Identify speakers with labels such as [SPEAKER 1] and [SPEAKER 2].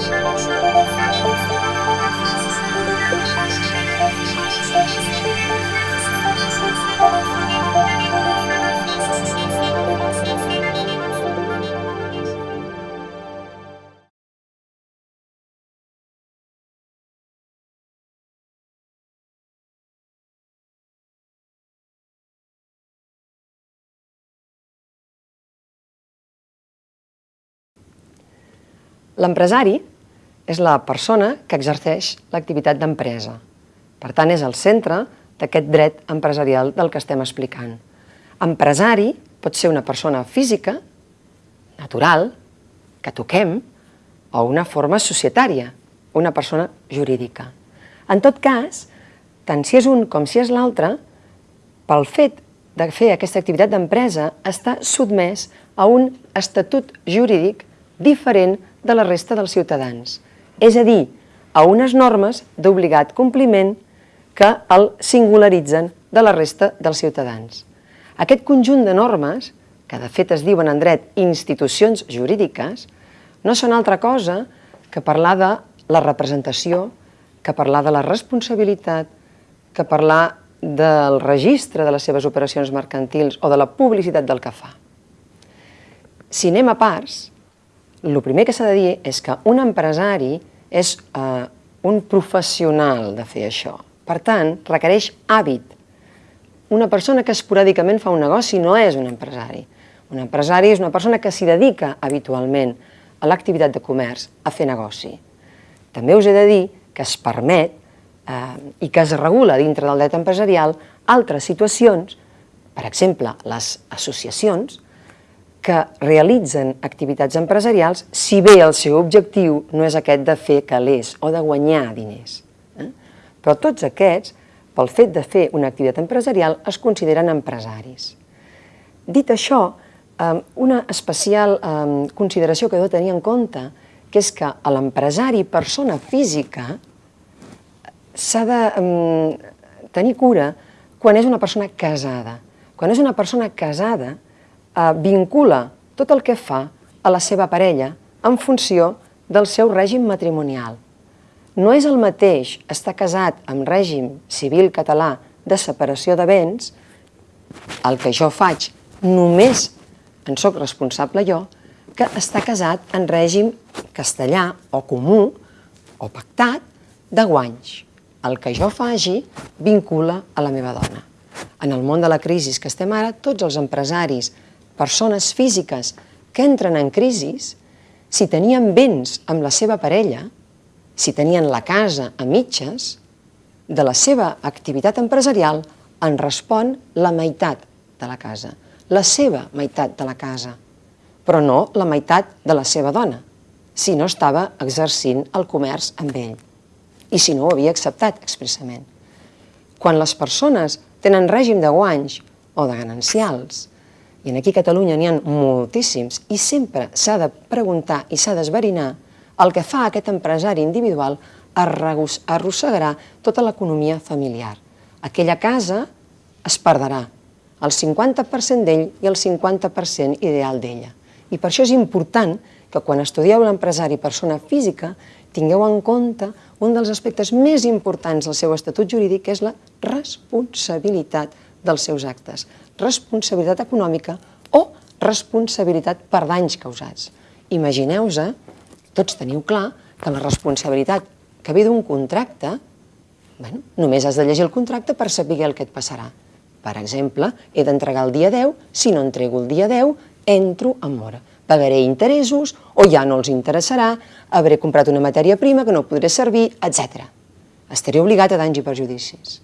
[SPEAKER 1] Música L'empresari és la persona que exerceix l'activitat d'empresa. Per tant, és el centre d'aquest dret empresarial del que estem explicant. Empresari pot ser una persona física, natural, que toquem, o una forma societària, una persona jurídica. En tot cas, tant si és un com si és l'altre, pel fet de fer aquesta activitat d'empresa, està sotmès a un estatut jurídic diferent de la resta dels ciutadans, és a dir, a unes normes d'obligat compliment que el singularitzen de la resta dels ciutadans. Aquest conjunt de normes, que de fet es diuen en dret institucions jurídiques, no són altra cosa que parlar de la representació, que parlar de la responsabilitat, que parlar del registre de les seves operacions mercantils o de la publicitat del que fa. Si anem a parts, el primer que s'ha de dir és que un empresari és eh, un professional de fer això. Per tant, requereix hàbit. Una persona que esporàdicament fa un negoci no és un empresari. Un empresari és una persona que s'hi dedica habitualment a l'activitat de comerç, a fer negoci. També us he de dir que es permet eh, i que es regula dintre del dret empresarial altres situacions, per exemple, les associacions, que realitzen activitats empresarials si bé el seu objectiu no és aquest de fer calés o de guanyar diners. Eh? Però tots aquests, pel fet de fer una activitat empresarial, es consideren empresaris. Dit això, una especial consideració que heu de tenir en compte, que és que l'empresari, persona física, s'ha de tenir cura quan és una persona casada. Quan és una persona casada, eh, vincula tot el que fa a la seva parella en funció del seu règim matrimonial. No és el mateix estar casat amb règim civil català de separació de béns, el que jo faig només en sóc responsable jo, que està casat en règim castellà o comú o pactat de guanys. El que jo faci vincula a la meva dona. En el món de la crisi que estem ara, tots els empresaris persones físiques que entren en crisis, si tenien béns amb la seva parella, si tenien la casa a mitges, de la seva activitat empresarial en respon la meitat de la casa, la seva meitat de la casa, però no la meitat de la seva dona, si no estava exercint el comerç amb ell i si no ho havia acceptat expressament. Quan les persones tenen règim de guanys o de ganancials, i aquí a Catalunya n'hi ha moltíssims, i sempre s'ha de preguntar i s'ha d'esverinar el que fa aquest empresari individual arrossegarà tota l'economia familiar. Aquella casa es perdrà, el 50% d'ell i el 50% ideal d'ella. I per això és important que quan estudieu l'empresari persona física tingueu en compte un dels aspectes més importants del seu estatut jurídic, que és la responsabilitat dels seus actes responsabilitat econòmica o responsabilitat per danys causats. Imagineu-vos, tots teniu clar, que la responsabilitat que ve d'un contracte, bueno, només has de llegir el contracte per saber el que et passarà. Per exemple, he d'entregar el dia 10, si no entrego el dia 10, entro en mora. Pagaré interessos o ja no els interessarà, hauré comprat una matèria prima que no podré servir, etc. Estaré obligat a danys i perjudicis.